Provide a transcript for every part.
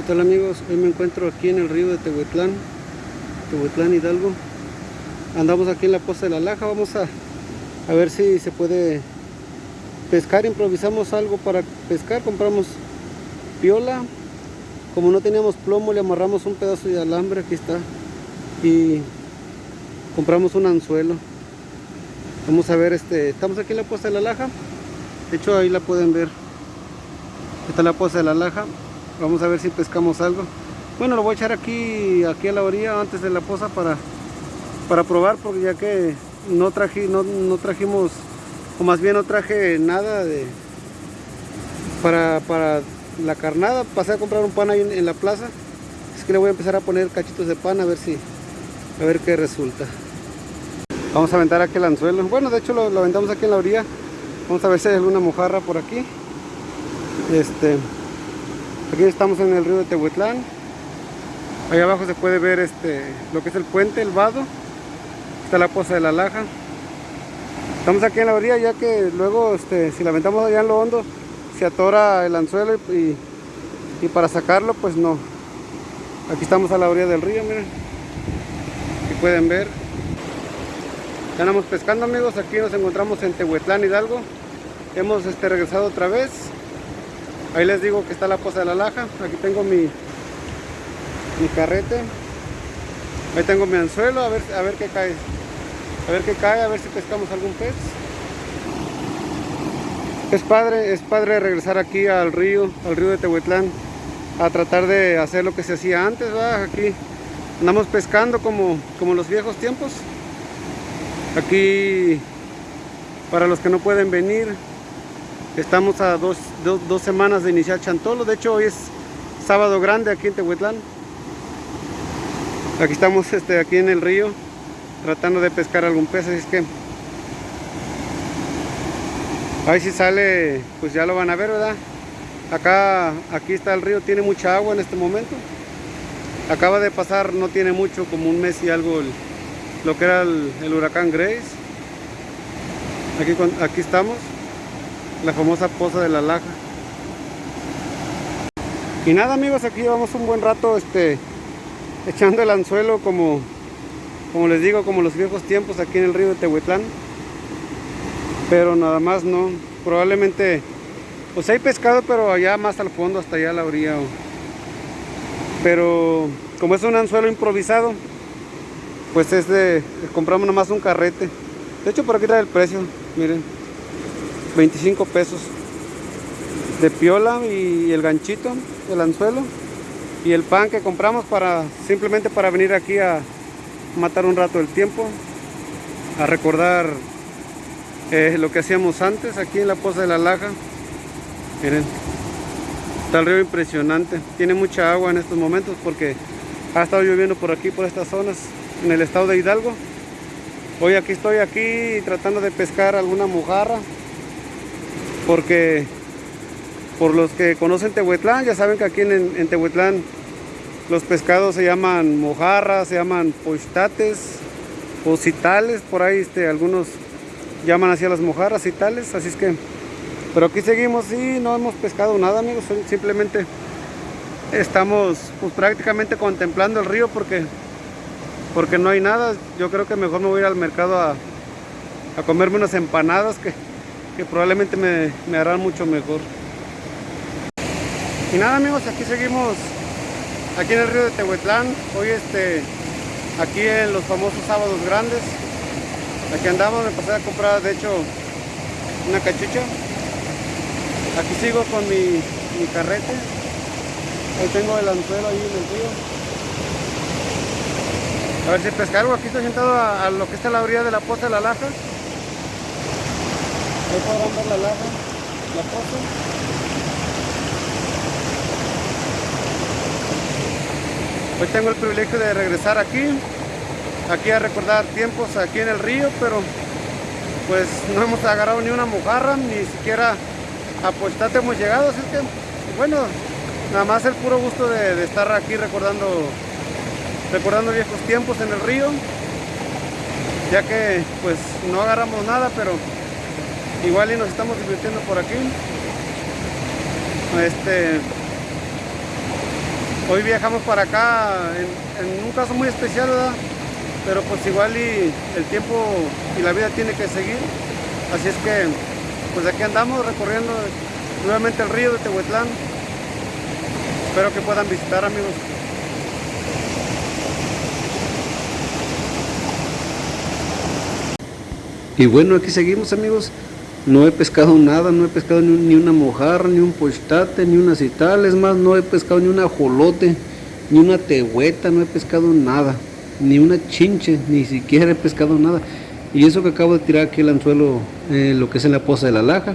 ¿Qué tal amigos? Hoy me encuentro aquí en el río de Tehuetlán, Tehuetlán Hidalgo. Andamos aquí en la poza de la Laja, vamos a, a ver si se puede pescar, improvisamos algo para pescar, compramos piola, como no teníamos plomo le amarramos un pedazo de alambre, aquí está, y compramos un anzuelo. Vamos a ver, este, estamos aquí en la poza de la Laja, de hecho ahí la pueden ver, está la poza de la Laja, Vamos a ver si pescamos algo. Bueno, lo voy a echar aquí, aquí a la orilla antes de la poza para, para probar, porque ya que no, traje, no, trajimos, o más bien no traje nada de para, para la carnada. Pasé a comprar un pan ahí en, la plaza. Es que le voy a empezar a poner cachitos de pan a ver si, a ver qué resulta. Vamos a aventar aquí el anzuelo. Bueno, de hecho lo, lo aventamos aquí en la orilla. Vamos a ver si hay alguna mojarra por aquí. Este, Aquí estamos en el río de Tehuetlán. Allá abajo se puede ver este, lo que es el puente, el vado. Está la poza de la laja. Estamos aquí en la orilla ya que luego este, si la aventamos allá en lo hondo se atora el anzuelo y, para sacarlo pues no. Aquí estamos a la orilla del río, miren. Aquí pueden ver. Ya andamos pescando amigos, aquí nos encontramos en Tehuetlán Hidalgo. Hemos este, regresado otra vez Ahí les digo que está la poza de la laja. Aquí tengo mi, mi carrete. Ahí tengo mi anzuelo, a ver, a ver qué cae. A ver qué cae, a ver si pescamos algún pez. Es padre, es padre regresar aquí al río, al río de Tehuetlán, a tratar de hacer lo que se hacía antes, Aquí andamos pescando como, como los viejos tiempos. Aquí, para los que no pueden venir, Estamos a dos, semanas de iniciar Chantolo. De hecho, hoy es sábado grande aquí en Tehuetlán. Aquí estamos este, aquí en el río tratando de pescar algún pez, así es que ahí si sale, pues ya lo van a ver, ¿verdad? Acá, aquí está el río, tiene mucha agua en este momento. Acaba de pasar, no tiene mucho, como un mes y algo, lo que era el, el huracán Grace. Aquí, aquí estamos la famosa poza de la laja. Y nada amigos aquí llevamos un buen rato este echando el anzuelo como como les digo como los viejos tiempos aquí en el río de Tehuetlán pero nada más no probablemente pues hay pescado pero allá más al fondo hasta allá a la orilla. Pero como es un anzuelo improvisado pues es de compramos nomás un carrete. De hecho por aquí está el precio miren 25 pesos de piola y el ganchito, el anzuelo y el pan que compramos para simplemente para venir aquí a matar un rato el tiempo, a recordar eh, lo que hacíamos antes aquí en la poza de la laja. Miren, está el río impresionante, tiene mucha agua en estos momentos porque ha estado lloviendo por aquí, por estas zonas, en el estado de Hidalgo. Hoy aquí estoy aquí tratando de pescar alguna mojarra porque por los que conocen Tehuetlán, ya saben que aquí en, Tehuetlán los pescados se llaman mojarras, se llaman pochtates o citales, por ahí este, algunos llaman así a las mojarras citales, así es que, pero aquí seguimos y no hemos pescado nada amigos, simplemente estamos pues, prácticamente contemplando el río porque porque no hay nada, yo creo que mejor me voy a ir al mercado a, a comerme unas empanadas que que probablemente me, me harán mucho mejor. Y nada amigos, aquí seguimos aquí en el río de Tehuetlán, hoy este, aquí en los famosos sábados grandes, aquí andamos, me pasé a comprar de hecho una cachucha, aquí sigo con mi, mi carrete, ahí tengo el anzuelo ahí en el río, a ver si pescar aquí estoy sentado a, a, lo que está la orilla de la poza de la laja, Ahí podrán ver la laja, la poza. Hoy tengo el privilegio de regresar aquí, aquí a recordar tiempos aquí en el río, pero pues no hemos agarrado ni una mojarra, ni siquiera a Puestate hemos llegado, así que bueno, nada más el puro gusto de, de estar aquí recordando recordando viejos tiempos en el río, ya que pues no agarramos nada, pero igual y nos estamos divirtiendo por aquí este hoy viajamos para acá en, un caso muy especial, ¿verdad? pero pues igual y el tiempo y la vida tiene que seguir. Así es que pues aquí andamos recorriendo nuevamente el río de Tehuetlán. Espero que puedan visitar amigos. Y bueno, aquí seguimos amigos. No he pescado nada, no he pescado ni, una mojarra, ni un pochtate, ni una cital. Es más, no he pescado ni un ajolote, ni una tehueta, no he pescado nada ni una chinche, ni siquiera he pescado nada. Y eso que acabo de tirar aquí el anzuelo, eh, lo que es en la poza de la laja.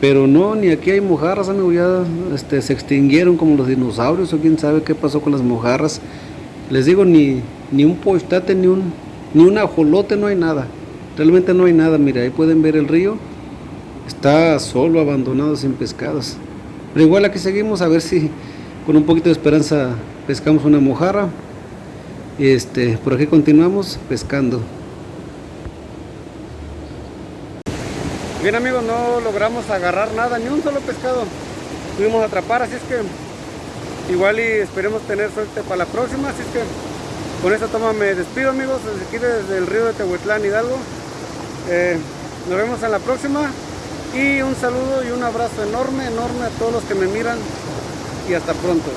Pero no, ni aquí hay mojarras, amigo, ya este, se extinguieron como los dinosaurios o quién sabe qué pasó con las mojarras. Les digo, ni, ni un postate, ni un, ni un ajolote, no hay nada. Realmente no hay nada, mira, ahí pueden ver el río. Está solo, abandonado, sin pescadas. Pero igual aquí seguimos a ver si con un poquito de esperanza pescamos una mojarra este, por aquí continuamos pescando. Bien amigos, no logramos agarrar nada, ni un solo pescado pudimos atrapar, así es que igual y esperemos tener suerte para la próxima, así es que con esta toma me despido amigos, desde aquí desde el río de Tehuetlán, Hidalgo. Eh, nos vemos en la próxima y un saludo y un abrazo enorme, enorme a todos los que me miran y hasta pronto.